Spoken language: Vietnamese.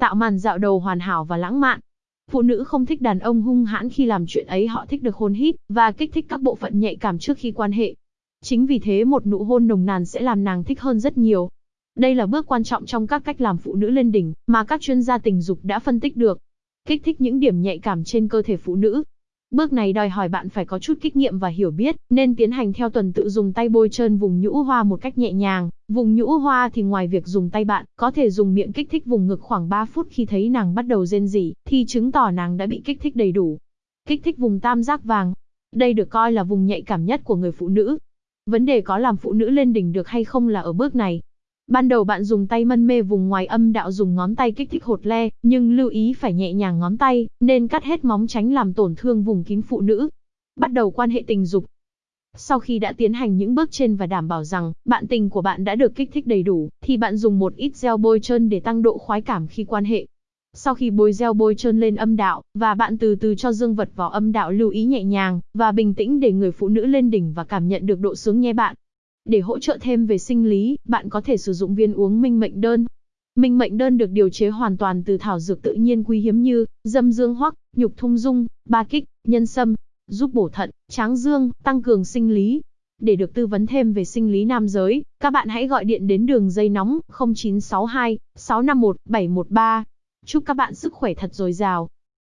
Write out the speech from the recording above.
tạo màn dạo đầu hoàn hảo và lãng mạn. Phụ nữ không thích đàn ông hung hãn khi làm chuyện ấy, họ thích được hôn hít và kích thích các bộ phận nhạy cảm trước khi quan hệ. Chính vì thế một nụ hôn nồng nàn sẽ làm nàng thích hơn rất nhiều. Đây là bước quan trọng trong các cách làm phụ nữ lên đỉnh mà các chuyên gia tình dục đã phân tích được. Kích thích những điểm nhạy cảm trên cơ thể phụ nữ. Bước này đòi hỏi bạn phải có chút kinh nghiệm và hiểu biết, nên tiến hành theo tuần tự dùng tay bôi trơn vùng nhũ hoa một cách nhẹ nhàng. Vùng nhũ hoa thì ngoài việc dùng tay bạn, có thể dùng miệng kích thích vùng ngực khoảng 3 phút khi thấy nàng bắt đầu rên rỉ, thì chứng tỏ nàng đã bị kích thích đầy đủ. Kích thích vùng tam giác vàng. Đây được coi là vùng nhạy cảm nhất của người phụ nữ. Vấn đề có làm phụ nữ lên đỉnh được hay không là ở bước này. Ban đầu bạn dùng tay mân mê vùng ngoài âm đạo dùng ngón tay kích thích hột le, nhưng lưu ý phải nhẹ nhàng ngón tay, nên cắt hết móng tránh làm tổn thương vùng kín phụ nữ. Bắt đầu quan hệ tình dục. Sau khi đã tiến hành những bước trên và đảm bảo rằng bạn tình của bạn đã được kích thích đầy đủ, thì bạn dùng một ít gel bôi trơn để tăng độ khoái cảm khi quan hệ. Sau khi bôi gel bôi trơn lên âm đạo, và bạn từ từ cho dương vật vào âm đạo lưu ý nhẹ nhàng, và bình tĩnh để người phụ nữ lên đỉnh và cảm nhận được độ sướng nhé bạn. Để hỗ trợ thêm về sinh lý, bạn có thể sử dụng viên uống minh mệnh đơn. Minh mệnh đơn được điều chế hoàn toàn từ thảo dược tự nhiên quý hiếm như dâm dương hoắc, nhục thung dung, ba kích, nhân sâm, giúp bổ thận, tráng dương, tăng cường sinh lý. Để được tư vấn thêm về sinh lý nam giới, các bạn hãy gọi điện đến đường dây nóng 0962 651 713. Chúc các bạn sức khỏe thật dồi dào.